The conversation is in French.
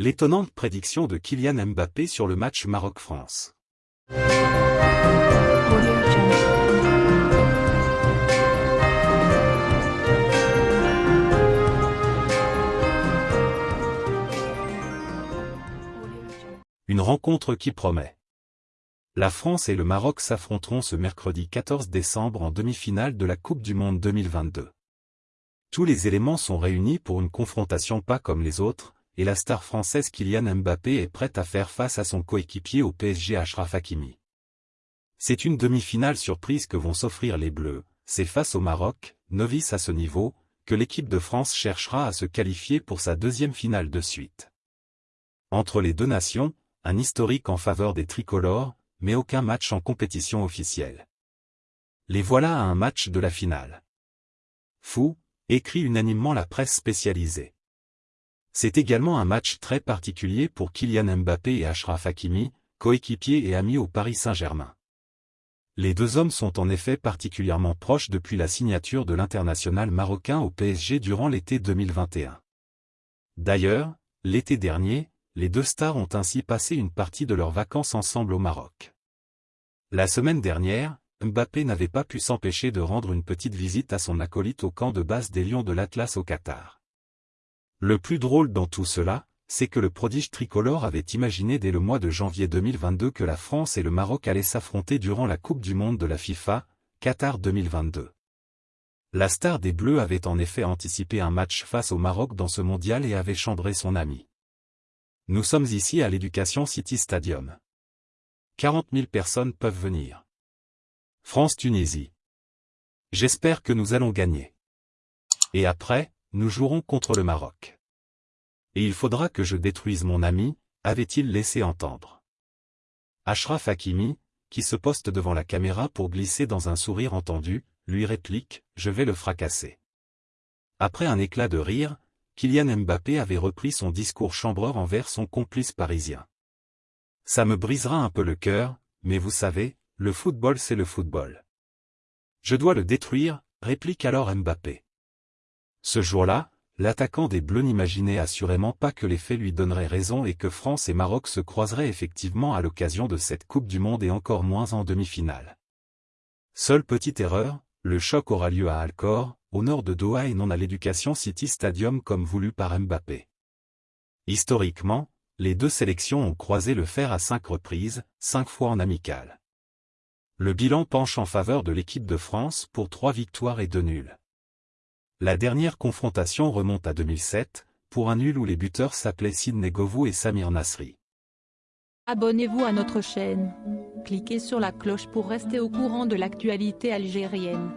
L'étonnante prédiction de Kylian Mbappé sur le match Maroc-France. Une rencontre qui promet. La France et le Maroc s'affronteront ce mercredi 14 décembre en demi-finale de la Coupe du Monde 2022. Tous les éléments sont réunis pour une confrontation pas comme les autres, et la star française Kylian Mbappé est prête à faire face à son coéquipier au PSG Ashraf Hakimi. C'est une demi-finale surprise que vont s'offrir les Bleus, c'est face au Maroc, novice à ce niveau, que l'équipe de France cherchera à se qualifier pour sa deuxième finale de suite. Entre les deux nations, un historique en faveur des tricolores, mais aucun match en compétition officielle. Les voilà à un match de la finale. Fou, écrit unanimement la presse spécialisée. C'est également un match très particulier pour Kylian Mbappé et Ashraf Hakimi, coéquipiers et amis au Paris Saint-Germain. Les deux hommes sont en effet particulièrement proches depuis la signature de l'international marocain au PSG durant l'été 2021. D'ailleurs, l'été dernier, les deux stars ont ainsi passé une partie de leurs vacances ensemble au Maroc. La semaine dernière, Mbappé n'avait pas pu s'empêcher de rendre une petite visite à son acolyte au camp de base des Lions de l'Atlas au Qatar. Le plus drôle dans tout cela, c'est que le prodige tricolore avait imaginé dès le mois de janvier 2022 que la France et le Maroc allaient s'affronter durant la Coupe du Monde de la FIFA, Qatar 2022. La star des Bleus avait en effet anticipé un match face au Maroc dans ce mondial et avait chambré son ami. Nous sommes ici à l'Education City Stadium. 40 000 personnes peuvent venir. France-Tunisie. J'espère que nous allons gagner. Et après, nous jouerons contre le Maroc. Et il faudra que je détruise mon ami, avait-il laissé entendre. Ashraf Hakimi, qui se poste devant la caméra pour glisser dans un sourire entendu, lui réplique, je vais le fracasser. Après un éclat de rire, Kylian Mbappé avait repris son discours chambreur envers son complice parisien. Ça me brisera un peu le cœur, mais vous savez, le football c'est le football. Je dois le détruire, réplique alors Mbappé. Ce jour-là, l'attaquant des Bleus n'imaginait assurément pas que les faits lui donneraient raison et que France et Maroc se croiseraient effectivement à l'occasion de cette Coupe du Monde et encore moins en demi-finale. Seule petite erreur, le choc aura lieu à Alcor, au nord de Doha et non à l'Education City Stadium comme voulu par Mbappé. Historiquement, les deux sélections ont croisé le fer à cinq reprises, cinq fois en amical. Le bilan penche en faveur de l'équipe de France pour trois victoires et deux nuls. La dernière confrontation remonte à 2007, pour un nul où les buteurs s'appelaient Sidney Govou et Samir Nasri. Abonnez-vous à notre chaîne. Cliquez sur la cloche pour rester au courant de l'actualité algérienne.